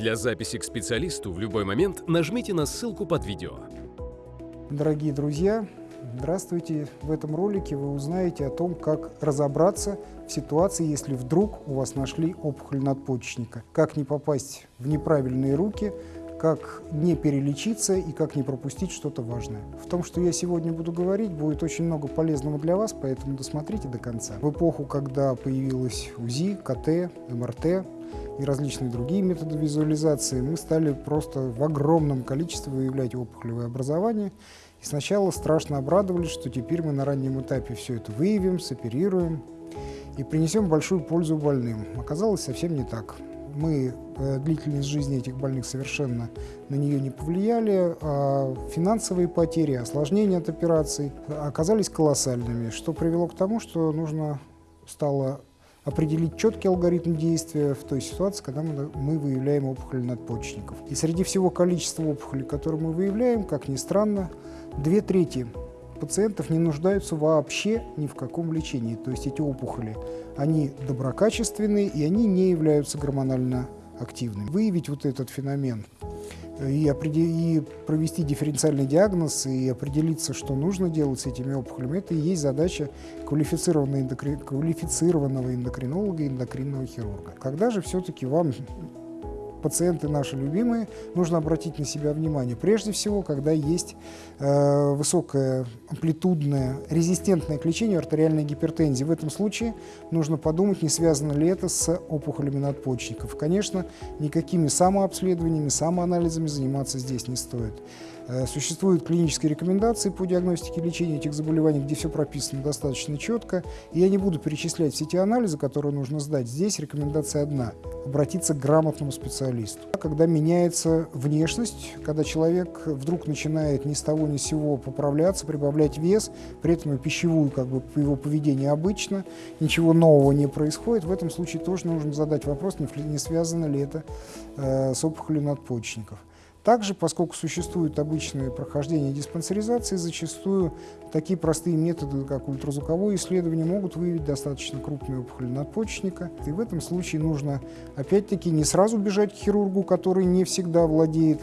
Для записи к специалисту в любой момент нажмите на ссылку под видео. Дорогие друзья, здравствуйте! В этом ролике вы узнаете о том, как разобраться в ситуации, если вдруг у вас нашли опухоль надпочечника. Как не попасть в неправильные руки, как не перелечиться и как не пропустить что-то важное. В том, что я сегодня буду говорить, будет очень много полезного для вас, поэтому досмотрите до конца. В эпоху, когда появилась УЗИ, КТ, МРТ, и различные другие методы визуализации, мы стали просто в огромном количестве выявлять опухолевое образование. И сначала страшно обрадовались, что теперь мы на раннем этапе все это выявим, соперируем и принесем большую пользу больным. Оказалось совсем не так. Мы, э, длительность жизни этих больных совершенно на нее не повлияли, а финансовые потери, осложнения от операций оказались колоссальными, что привело к тому, что нужно стало определить четкий алгоритм действия в той ситуации, когда мы, выявляем опухоли надпочечников. И среди всего количества опухолей, которые мы выявляем, как ни странно, две трети пациентов не нуждаются вообще ни в каком лечении. То есть эти опухоли, они доброкачественные и они не являются гормонально активными. Выявить вот этот феномен и, и провести дифференциальный диагноз и определиться, что нужно делать с этими опухолями, это и есть задача квалифицированного, эндокри... квалифицированного эндокринолога и эндокринного хирурга. Когда же все-таки вам пациенты наши любимые, нужно обратить на себя внимание. Прежде всего, когда есть э, высокое амплитудное, резистентное к лечению артериальной гипертензии. В этом случае нужно подумать, не связано ли это с опухолями надпочечников. Конечно, никакими самообследованиями, самоанализами заниматься здесь не стоит. Э, существуют клинические рекомендации по диагностике и лечению этих заболеваний, где все прописано достаточно четко. И я не буду перечислять все те анализы, которые нужно сдать. Здесь рекомендация одна – обратиться к грамотному специалисту. Когда меняется внешность, когда человек вдруг начинает ни с того ни с сего поправляться, прибавлять вес, при этом и пищевую как бы его поведение обычно, ничего нового не происходит, в этом случае тоже нужно задать вопрос, не связано ли это э, с опухолью надпочечников. Также, поскольку существует обычное прохождение диспансеризации, зачастую такие простые методы, как ультразвуковое исследование, могут выявить достаточно крупные опухоли надпочечника. И в этом случае нужно, опять-таки, не сразу бежать к хирургу, который не всегда владеет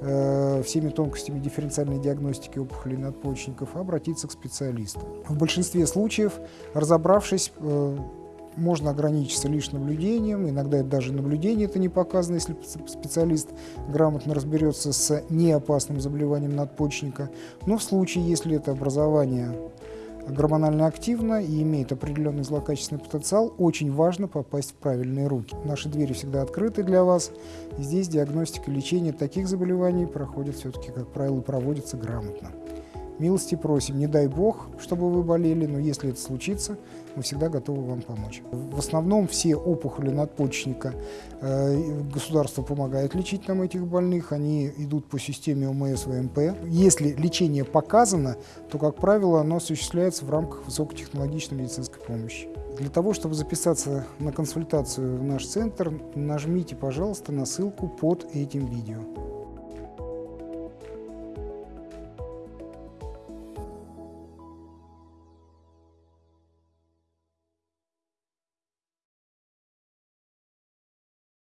э, всеми тонкостями дифференциальной диагностики опухолей надпочечников, а обратиться к специалисту. В большинстве случаев, разобравшись, э, можно ограничиться лишь наблюдением, иногда это даже наблюдение это не показано, если специалист грамотно разберется с неопасным заболеванием надпочечника. Но в случае, если это образование гормонально активно и имеет определенный злокачественный потенциал, очень важно попасть в правильные руки. Наши двери всегда открыты для вас. здесь диагностика и лечение таких заболеваний проходит все-таки, как правило, проводится грамотно. Милости просим, не дай бог, чтобы вы болели, но если это случится, мы всегда готовы вам помочь. В основном все опухоли надпочечника э, государство помогает лечить нам этих больных, они идут по системе ОМС ВМП. Если лечение показано, то, как правило, оно осуществляется в рамках высокотехнологичной медицинской помощи. Для того, чтобы записаться на консультацию в наш центр, нажмите, пожалуйста, на ссылку под этим видео.